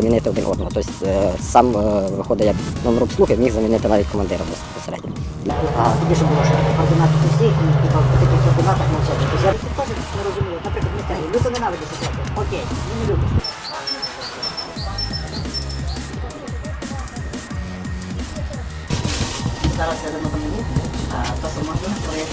замінити один одного. Тобто е, сам е, виходить як номер обслуги, міг замінити навіть командира безпосередньо. А тоді ж було, що координати усіх, і в таких координатах. Тобто я розумію. Наприклад, не те, люто ненавидиш. Окей, не любиш. Зараз я дамо а то, що можна, то я.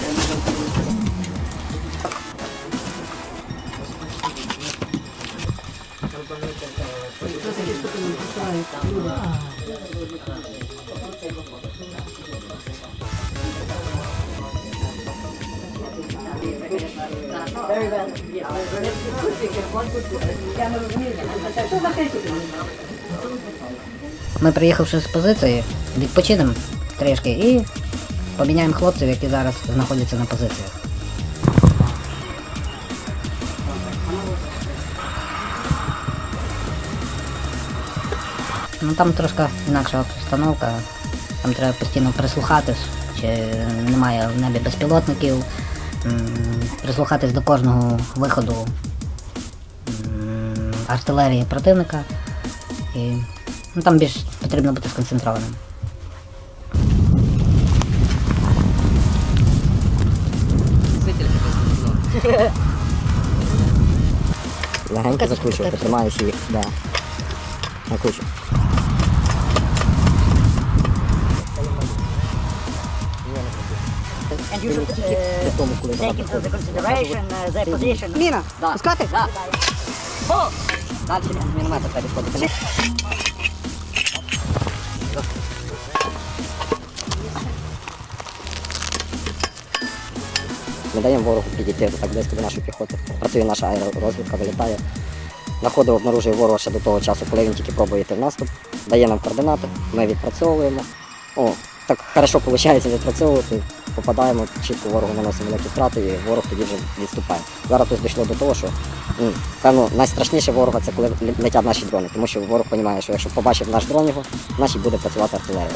Ми приїхавши з позиції, відпочинемо трішки і поміняємо хлопців, які зараз знаходяться на позиціях. Ну там трошки інакша обстановка. Там треба постійно прислухатись, чи немає в небі безпілотників, прислухатись до кожного виходу артилерії противника. І ну, там більш потрібно бути сконцентрованим. Легенько закручувати, тримаючи їх. Да. Накручу. And Міна! Да. Пускати? О! Далі міномета треба відходити. Ми даємо ворогу підійти так близько до нашої піхоти. Працює наша аеророзвідка, вилітає. На обнаружує ворога ще до того часу, коли він тільки пробує йти в наступ, дає нам координати, ми відпрацьовуємо. О, так хорошо виходить відпрацьовувати, попадаємо, чітко ворогу наносимо великі втрати і ворог тоді вже відступає. Зараз тут дійшло до того, що певно найстрашніше ворога це коли летять наші дрони, тому що ворог розуміє, що якщо побачив наш дрон його, значить буде працювати артилерія.